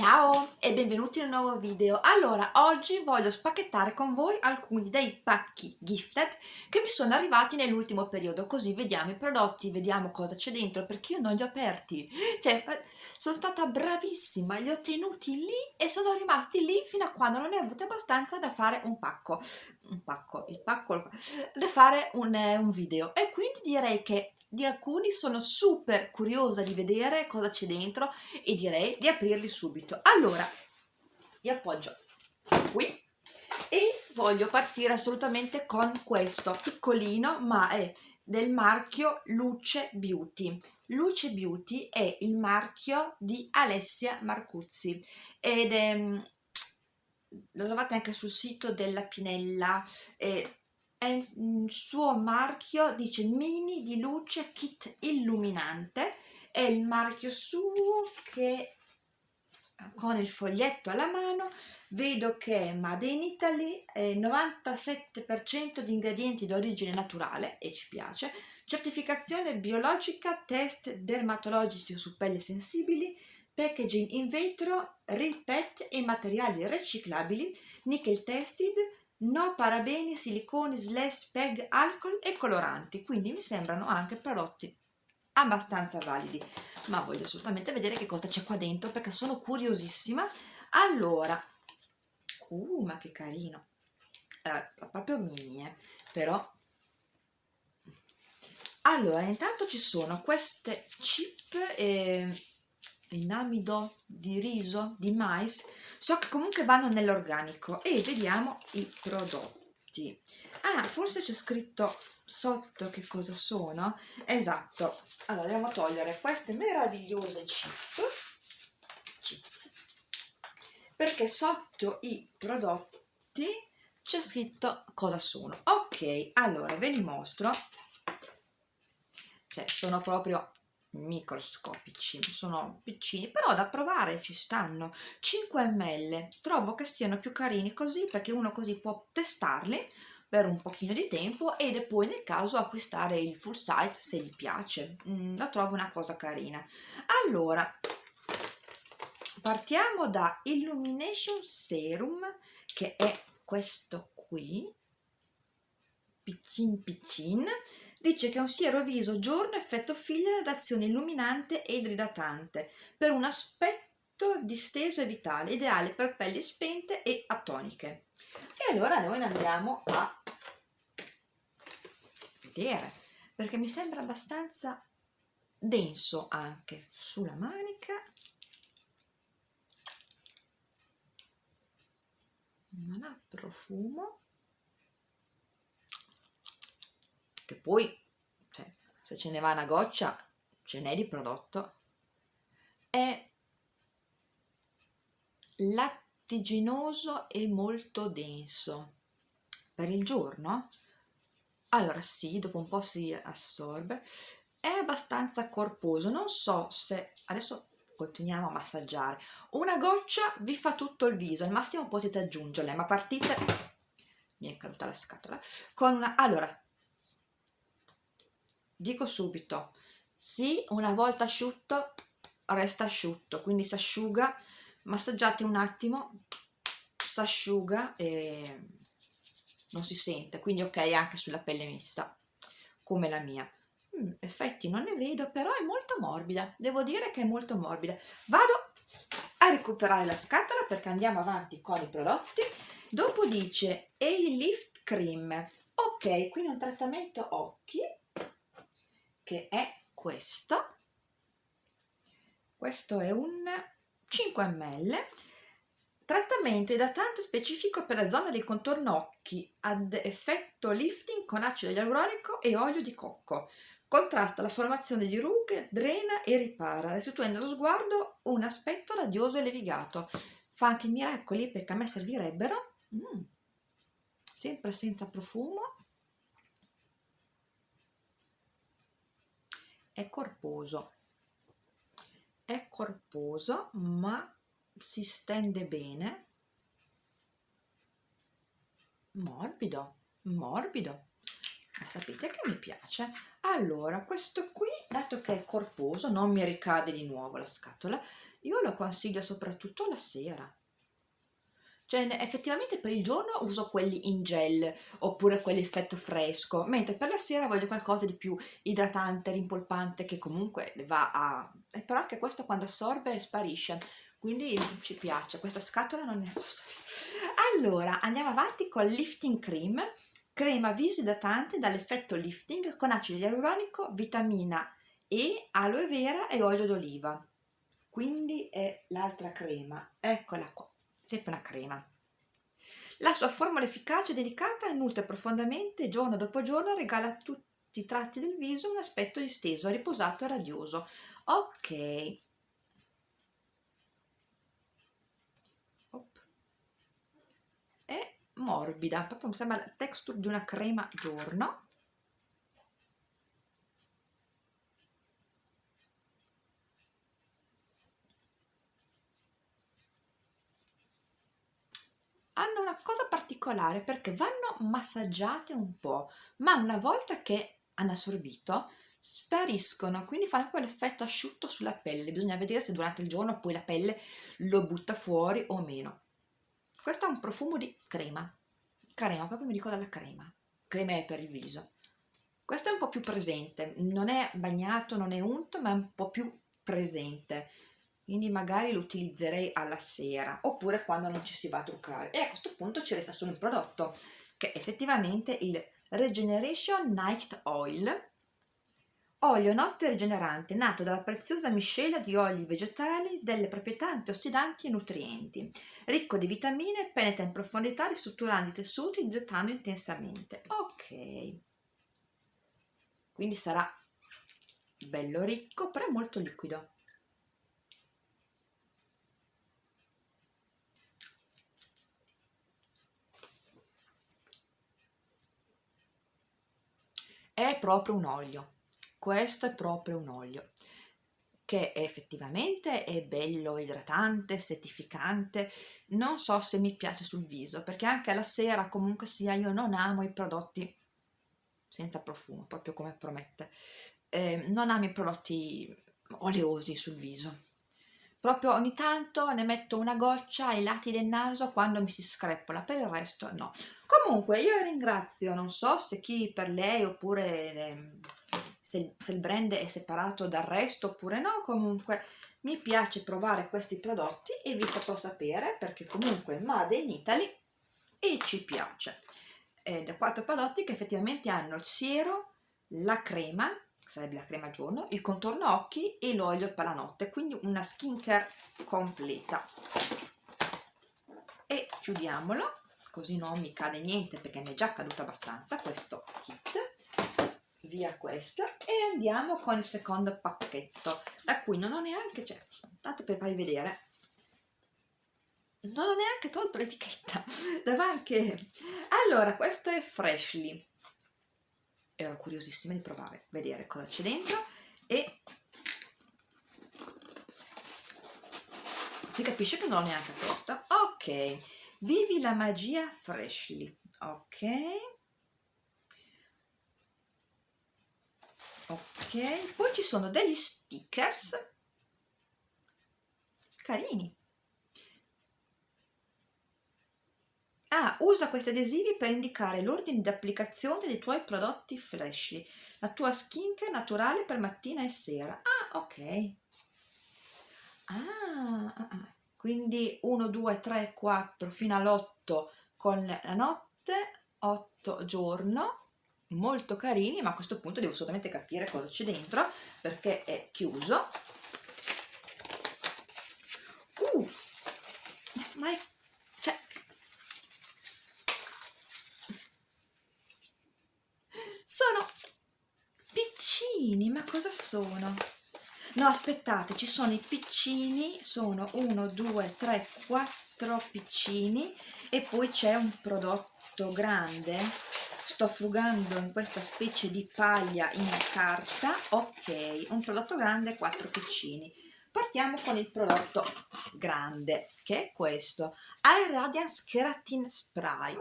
Ciao e benvenuti in un nuovo video. Allora, oggi voglio spacchettare con voi alcuni dei pacchi gifted che mi sono arrivati nell'ultimo periodo, così vediamo i prodotti, vediamo cosa c'è dentro, perché io non li ho aperti. Cioè, sono stata bravissima, li ho tenuti lì e sono rimasti lì fino a quando non ne ho avuto abbastanza da fare un pacco. Un pacco, il pacco, da fare un, eh, un video. E quindi direi che di alcuni sono super curiosa di vedere cosa c'è dentro e direi di aprirli subito allora li appoggio qui e voglio partire assolutamente con questo piccolino ma è del marchio Luce Beauty. Luce Beauty è il marchio di Alessia Marcuzzi ed è lo trovate anche sul sito della Pinella. Eh, è il suo marchio dice mini di luce kit illuminante. È il marchio suo che con il foglietto alla mano vedo che Made in Italy è 97% di ingredienti d'origine naturale e ci piace. Certificazione biologica test dermatologici su pelle sensibili packaging in vetro real pet e materiali riciclabili nickel tested no parabeni, siliconi, slash, PEG, alcol e coloranti, quindi mi sembrano anche prodotti abbastanza validi, ma voglio assolutamente vedere che cosa c'è qua dentro perché sono curiosissima. Allora, uh, ma che carino, eh, proprio mini, eh, però. Allora intanto ci sono queste chip eh, in amido di riso di mais so che comunque vanno nell'organico e vediamo i prodotti. Ah forse c'è scritto sotto che cosa sono? Esatto. Allora dobbiamo togliere queste meravigliose chip chips. Perché sotto i prodotti c'è scritto cosa sono. Ok allora ve li mostro. Cioè sono proprio microscopici sono piccini però da provare ci stanno. 5 ml trovo che siano più carini così perché uno così può testarli per un pochino di tempo e poi nel caso acquistare il full size se gli piace. Mm, la trovo una cosa carina. Allora partiamo da Illumination Serum che è questo qui. Piccin piccin. Dice che è un siero viso giorno effetto filler ad azione illuminante ed idratante per un aspetto disteso e vitale, ideale per pelli spente e atoniche. E allora noi andiamo a vedere, perché mi sembra abbastanza denso anche sulla manica. Non ha profumo. Che poi cioè, se ce ne va una goccia ce n'è di prodotto. È lattiginoso e molto denso. Per il giorno allora sì dopo un po' si assorbe. È abbastanza corposo non so se adesso continuiamo a massaggiare. Una goccia vi fa tutto il viso al massimo potete aggiungerle ma partite mi è caduta la scatola con allora dico subito sì una volta asciutto resta asciutto quindi si asciuga massaggiate un attimo si asciuga e non si sente quindi ok anche sulla pelle mista come la mia. Mm, effetti non ne vedo però è molto morbida devo dire che è molto morbida. Vado a recuperare la scatola perché andiamo avanti con i prodotti. Dopo dice A-Lift Cream ok quindi un trattamento occhi che è questo. Questo è un 5 ml trattamento idratante specifico per la zona del contorno occhi ad effetto lifting con acido ialuronico e olio di cocco. Contrasta la formazione di rughe, drena e ripara restituendo allo sguardo un aspetto radioso e levigato. Fa anche miracoli perché a me servirebbero. Mm. sempre senza profumo. È corposo. È corposo ma si stende bene. Morbido morbido. Ma sapete che mi piace? Allora questo qui dato che è corposo non mi ricade di nuovo la scatola io lo consiglio soprattutto la sera. Cioè effettivamente per il giorno uso quelli in gel oppure quelli effetto fresco mentre per la sera voglio qualcosa di più idratante, rimpolpante che comunque va a... Eh, però anche questo quando assorbe sparisce quindi ci piace, questa scatola non ne posso allora andiamo avanti con lifting cream crema viso idratante dall'effetto lifting con acido ialuronico, vitamina E, aloe vera e olio d'oliva quindi è l'altra crema eccola qua sempre una crema. La sua formula efficace e delicata nutre profondamente giorno dopo giorno regala a tutti i tratti del viso un aspetto disteso, riposato e radioso. Ok. È morbida, proprio mi sembra la texture di una crema giorno. hanno una cosa particolare perché vanno massaggiate un po', ma una volta che hanno assorbito spariscono, quindi fanno quell'effetto asciutto sulla pelle. Bisogna vedere se durante il giorno poi la pelle lo butta fuori o meno. Questo ha un profumo di crema, crema, proprio mi ricorda la crema, crema per il viso. Questo è un po' più presente, non è bagnato, non è unto, ma è un po' più presente. Quindi magari lo utilizzerei alla sera oppure quando non ci si va a truccare. E a questo punto ci resta solo un prodotto che è effettivamente il Regeneration Night Oil olio notte rigenerante nato dalla preziosa miscela di oli vegetali delle proprietà antiossidanti e nutrienti ricco di vitamine penetra in profondità ristrutturando i tessuti idratando intensamente. Ok. Quindi sarà bello ricco però molto liquido. È proprio un olio questo è proprio un olio che effettivamente è bello idratante, settificante, non so se mi piace sul viso, perché anche alla sera comunque sia io non amo i prodotti senza profumo, proprio come promette, eh, non amo i prodotti oleosi sul viso, proprio ogni tanto ne metto una goccia ai lati del naso quando mi si screppola, per il resto no. Comunque io ringrazio, non so se chi per lei oppure eh, se, se il brand è separato dal resto oppure no, comunque mi piace provare questi prodotti e vi faccio sapere perché comunque Made in Italy e ci piace. Ed quattro prodotti che effettivamente hanno il siero, la crema, sarebbe la crema giorno, il contorno occhi e l'olio per la notte, quindi una skincare completa. E chiudiamolo, così non mi cade niente perché mi è già caduto abbastanza questo kit. Via questo e andiamo con il secondo pacchetto, da cui non ho neanche, cioè, tanto per farvi vedere, non ho neanche tolto l'etichetta, davanti. Allora, questo è Freshly ero curiosissima di provare, vedere cosa c'è dentro e si capisce che non l'ho neanche aperto. Ok, vivi la magia freshly, ok. Ok, poi ci sono degli stickers carini Ah, usa questi adesivi per indicare l'ordine di applicazione dei tuoi prodotti flash, la tua skincare naturale per mattina e sera. Ah, ok. Ah, ah, ah. quindi 1, 2, 3, 4 fino all'8 con la notte, 8 giorno, molto carini, ma a questo punto devo assolutamente capire cosa c'è dentro perché è chiuso. Uh, ma è piccini, ma cosa sono? No, aspettate, ci sono i piccini, sono 1, 2, 3, 4 piccini e poi c'è un prodotto grande. Sto frugando in questa specie di paglia in carta. Ok, un prodotto grande, 4 piccini. Partiamo con il prodotto grande, che è questo. Air Radiance Keratin Spray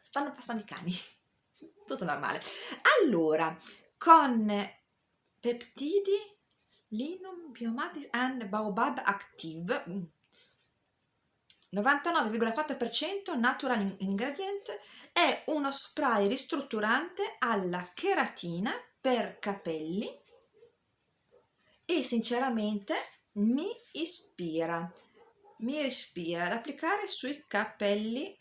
stanno passando i cani tutto normale allora con peptidi linum biomatic and baobab active 99,4% natural ingredient è uno spray ristrutturante alla cheratina per capelli e sinceramente mi ispira mi ispira ad applicare sui capelli.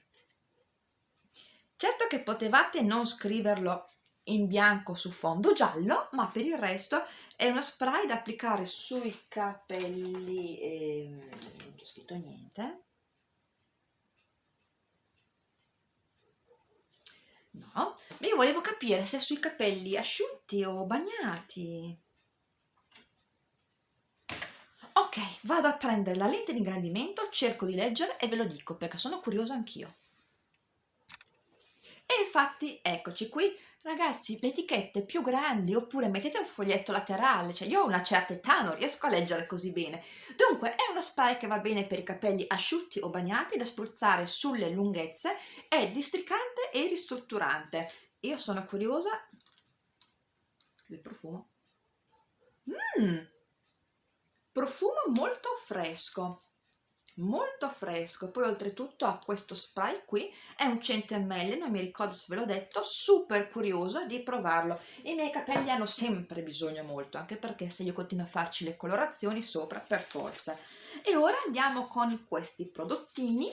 Certo che potevate non scriverlo in bianco su fondo giallo ma per il resto è uno spray da applicare sui capelli eh, non c'è scritto niente no? Io volevo capire se sui capelli asciutti o bagnati. Ok vado a prendere la lente di ingrandimento cerco di leggere e ve lo dico perché sono curiosa anch'io. E infatti eccoci qui ragazzi le etichette più grandi oppure mettete un foglietto laterale cioè io ho una certa età non riesco a leggere così bene. Dunque è uno spray che va bene per i capelli asciutti o bagnati da spruzzare sulle lunghezze è districante e ristrutturante. Io sono curiosa del profumo. Mmm! Profumo molto fresco molto fresco. Poi oltretutto ha questo spray qui è un 100 ml non mi ricordo se ve l'ho detto super curiosa di provarlo. I miei capelli hanno sempre bisogno molto anche perché se io continuo a farci le colorazioni sopra per forza. E ora andiamo con questi prodottini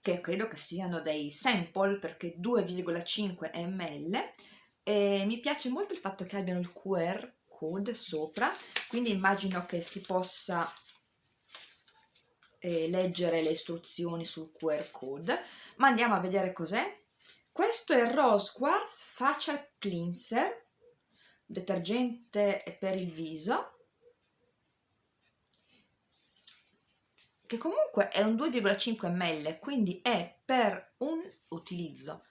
che credo che siano dei sample perché 2,5 ml e mi piace molto il fatto che abbiano il QR code sopra quindi immagino che si possa eh, leggere le istruzioni sul QR code. Ma andiamo a vedere cos'è. Questo è Rose Quartz Facial Cleanser detergente per il viso che comunque è un 2,5 ml quindi è per un utilizzo.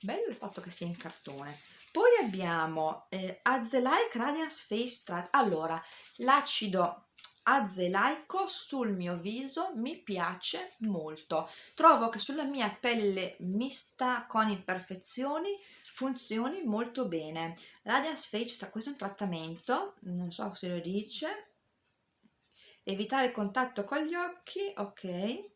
Bello il fatto che sia in cartone. Poi abbiamo eh, Azelaic Radiance Face Strat allora l'acido azelaico sul mio viso mi piace molto. Trovo che sulla mia pelle mista con imperfezioni funzioni molto bene. Radiance Face questo è un trattamento non so se lo dice. Evitare il contatto con gli occhi ok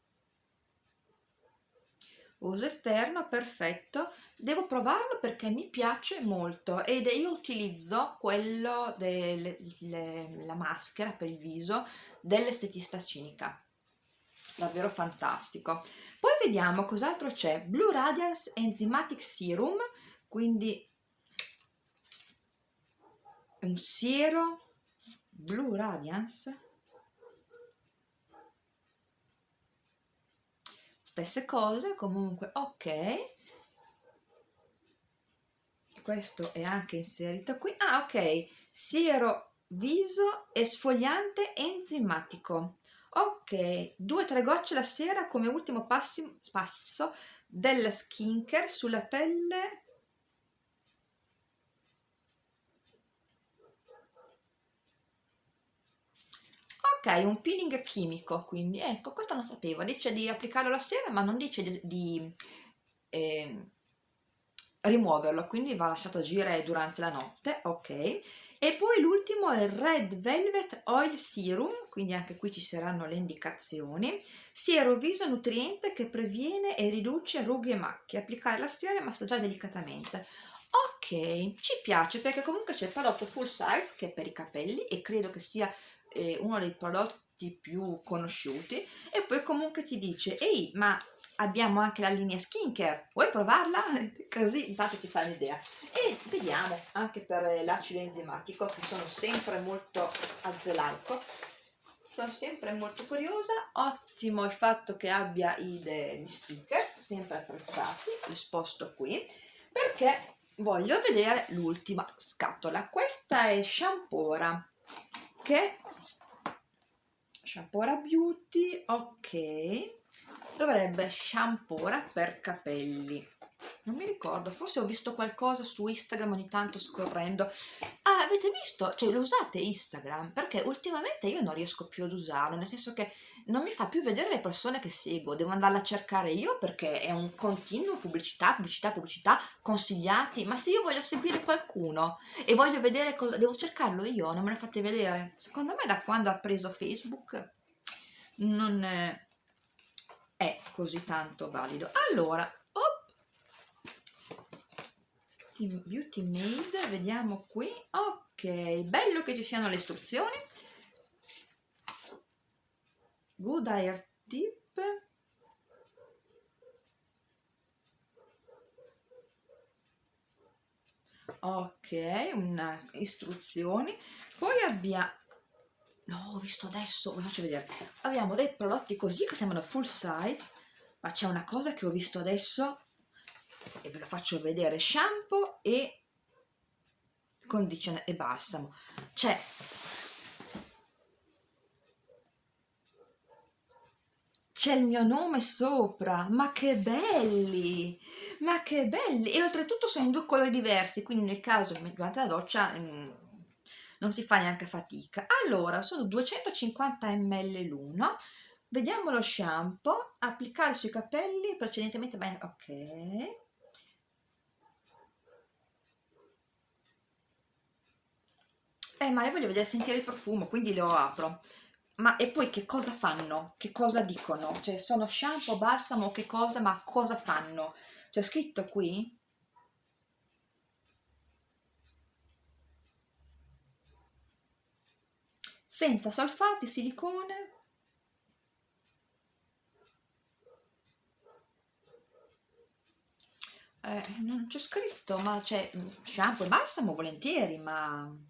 uso esterno perfetto. Devo provarlo perché mi piace molto ed io utilizzo quello della maschera per il viso dell'estetista cinica. Davvero fantastico. Poi vediamo cos'altro c'è. Blue Radiance Enzymatic Serum quindi un siero Blue Radiance stesse cose comunque ok. Questo è anche inserito qui. Ah ok. Siero viso esfoliante enzimatico. Ok. Due o tre gocce la sera come ultimo passi, passo della skincare sulla pelle ok un peeling chimico quindi ecco questo non sapevo. Dice di applicarlo la sera ma non dice di, di eh, rimuoverlo quindi va lasciato agire durante la notte ok. E poi l'ultimo è il Red Velvet Oil Serum quindi anche qui ci saranno le indicazioni. Siero viso nutriente che previene e riduce rughe e macchie. Applicare la sera e massaggiare delicatamente. Ok ci piace perché comunque c'è il prodotto full size che è per i capelli e credo che sia eh, uno dei prodotti più conosciuti e poi comunque ti dice ehi ma abbiamo anche la linea skincare vuoi provarla? così intanto ti fai un'idea. E vediamo anche per l'acido enzimatico che sono sempre molto azelaico sono sempre molto curiosa. Ottimo il fatto che abbia i, gli stickers sempre apprezzati li sposto qui perché voglio vedere l'ultima scatola. Questa è Shampora che Shampora Beauty, ok, dovrebbe Shampora per capelli, non mi ricordo, forse ho visto qualcosa su Instagram ogni tanto scorrendo, ah, avete visto, cioè lo usate Instagram? Perché ultimamente io non riesco più ad usarlo, nel senso che non mi fa più vedere le persone che seguo, devo andarla a cercare io perché è un continuo pubblicità, pubblicità, pubblicità, consigliati, ma se io voglio seguire qualcuno e voglio vedere cosa, devo cercarlo io, non me lo fate vedere. Secondo me da quando ha preso Facebook non è, è così tanto valido. Allora, Beauty Made, vediamo qui, ok, bello che ci siano le istruzioni, Good Hair Tip, ok, una istruzioni, poi abbiamo, no, ho visto adesso, vi faccio vedere, abbiamo dei prodotti così che sembrano full size, ma c'è una cosa che ho visto adesso e ve lo faccio vedere shampoo e condizione e balsamo. C'è c'è il mio nome sopra. Ma che belli! Ma che belli! E oltretutto sono in due colori diversi quindi nel caso durante la doccia mm, non si fa neanche fatica. Allora sono 250 ml l'uno. Vediamo lo shampoo. Applicare sui capelli precedentemente ok eh ma io voglio vedere sentire il profumo quindi lo apro ma e poi che cosa fanno? che cosa dicono? cioè sono shampoo, balsamo, che cosa ma cosa fanno? c'è scritto qui senza solfati, silicone eh, non c'è scritto ma c'è shampoo e balsamo volentieri ma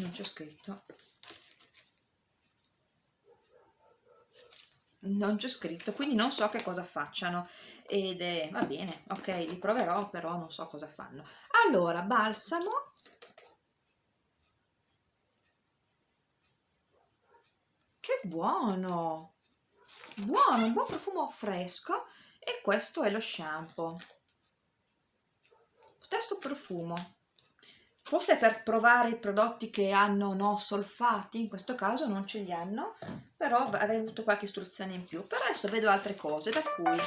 non c'è scritto. Non c'è scritto quindi non so che cosa facciano. Ed è va bene ok li proverò però non so cosa fanno. Allora balsamo. Che buono! Buono un buon profumo fresco. E questo è lo shampoo. Stesso profumo forse per provare i prodotti che hanno no solfati, in questo caso non ce li hanno, però avrei avuto qualche istruzione in più. Per adesso vedo altre cose, da cui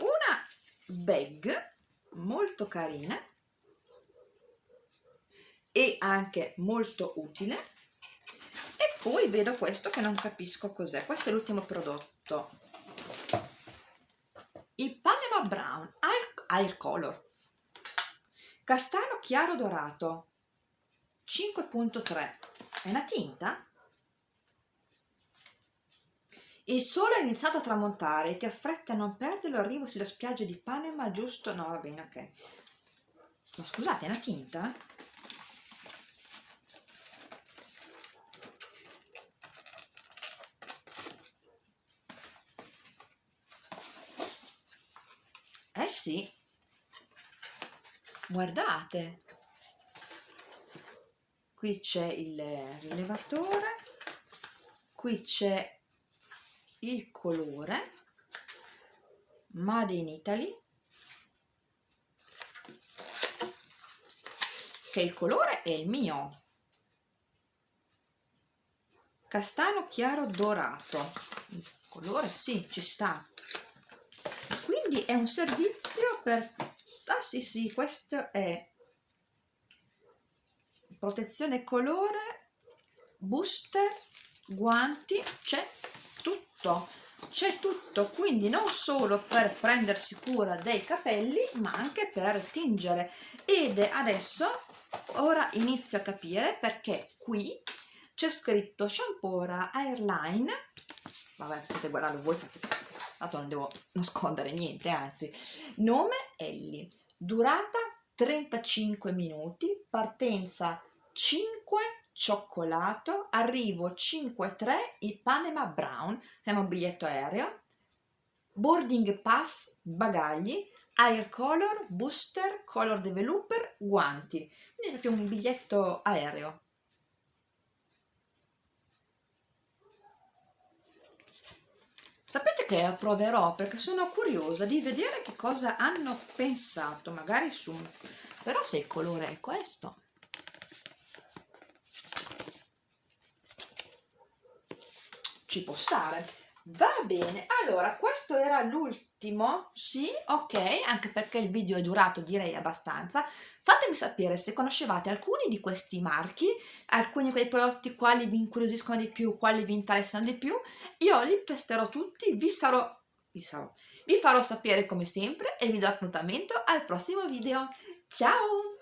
una bag molto carina e anche molto utile. E poi vedo questo che non capisco cos'è, questo è l'ultimo prodotto. Il Panama Brown Air, Air Color Castano chiaro dorato 5.3 è una tinta? Il sole è iniziato a tramontare ti affretta a non perderlo arrivo sulla spiaggia di Panama giusto? No, va bene, ok. Ma scusate, è una tinta? Eh sì, guardate. Qui c'è il rilevatore qui c'è il colore Made in Italy che il colore è il mio. Castano chiaro dorato. Il colore sì ci sta. Quindi è un servizio per ah sì sì questo è protezione colore booster guanti c'è tutto c'è tutto. Quindi non solo per prendersi cura dei capelli ma anche per tingere. Ed adesso ora inizio a capire perché qui c'è scritto Shampora Airline. Vabbè potete guardarlo voi perché tanto non devo nascondere niente anzi nome Ellie durata 35 minuti partenza 5 cioccolato arrivo 5-3 il Panama Brown siamo un biglietto aereo boarding pass, bagagli, air color, booster, color developer, guanti. Quindi proprio un biglietto aereo. Che proverò perché sono curiosa di vedere che cosa hanno pensato, magari su... Però se il colore è questo... Ci può stare. Va bene, allora questo era l'ultimo, sì, ok, anche perché il video è durato direi abbastanza. Fatemi sapere se conoscevate alcuni di questi marchi, alcuni di quei prodotti quali vi incuriosiscono di più, quali vi interessano di più. Io li testerò tutti, vi sarò, vi sarò, vi farò sapere come sempre e vi do appuntamento al prossimo video. Ciao!